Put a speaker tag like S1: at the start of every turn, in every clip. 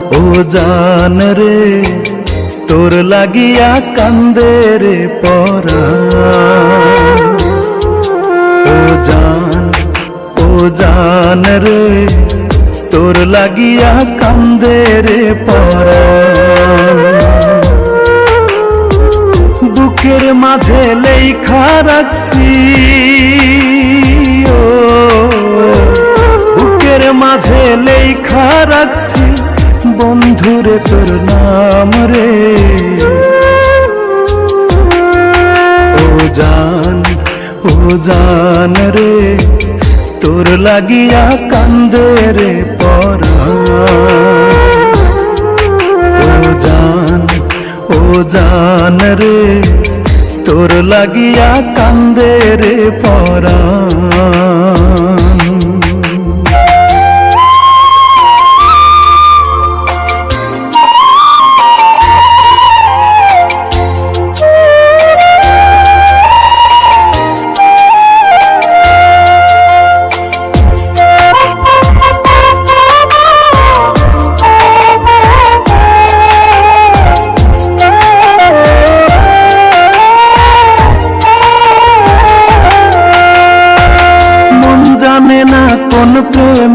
S1: ও জান রে, তোর লাগিয়া কান্দে রে পরা। ও জান ও জান রে, তোর লাগিয়া কান্দে রে পরা। বুকের মাঝে লেখা রাখছি, ও বুকের মাঝে লেখা রাখছি বন্ধুরে, তোর নাম রে। ও জান ও জান রে, তোর লাগিয়া কান্দে রে পরা। জান, ও জান রে, তোর লাগিয়া কান্দে রে পরা।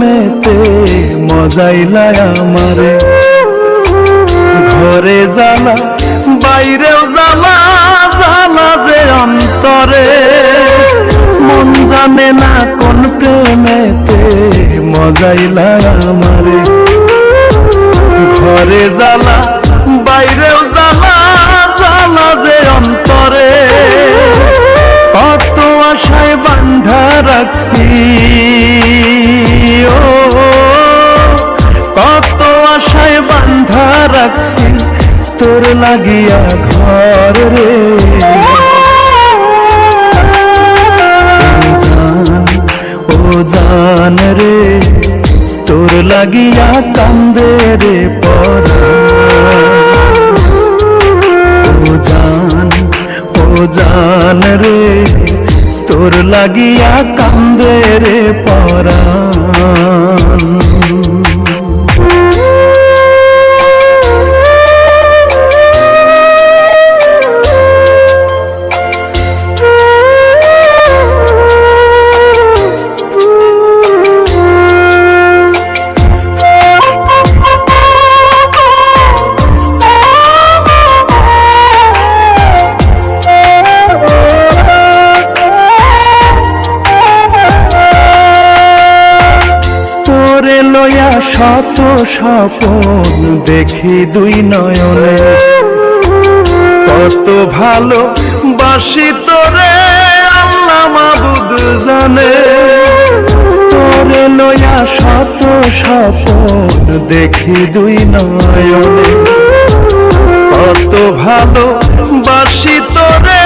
S1: প্রেমেতে মজাইলায় আমারে। ঘরে জ্বালা, বাইরেও জ্বালা জ্বালা যে অন্তরে। মন জানে না কোন প্রেমেতে মজাইলায় আমারে। ঘরে জ্বালা, বাইরেও জ্বালা জ্বালা যে অন্তরে। কত আশায় বান্ধা রাখছি। তোর লাগিয়া ঘর রে। ও জান রে, তোর লাগিয়া কান্দে রে পরা। ও জান ও জান রে, তোর লাগিয়া কান্দে রে পরাণ শত স্বপন দেখি দুই নয়নে। কত ভালো বাসি তোরে আল্লাহ মাবুদ জানে। তোরে লয়া শত স্বপন দেখি দুই নয়নে। কত ভালো বাসি তোরে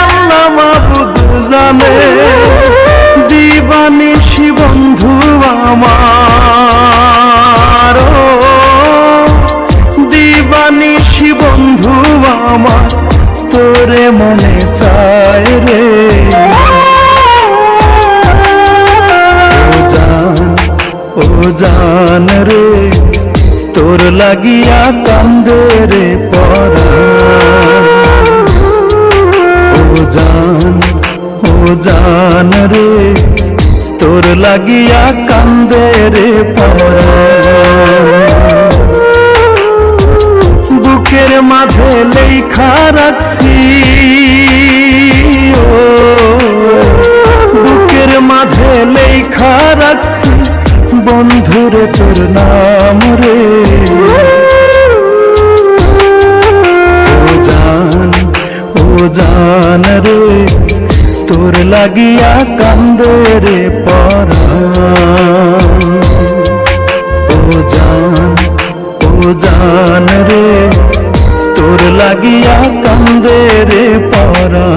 S1: আল্লাহ মাবুদ জানে। লাগিয়া কান্দে রে ও জান জান রে, তোর লাগিয়া কান্দে রে বুকের মাঝে লেখা রাখছি বন্ধুরে তোর নাম রে। ও জান ও জান রে, তোর লাগিয়া কান্দে রে পরা। ও জান ও জান রে, তোর লাগিয়া কান্দে রে পরা।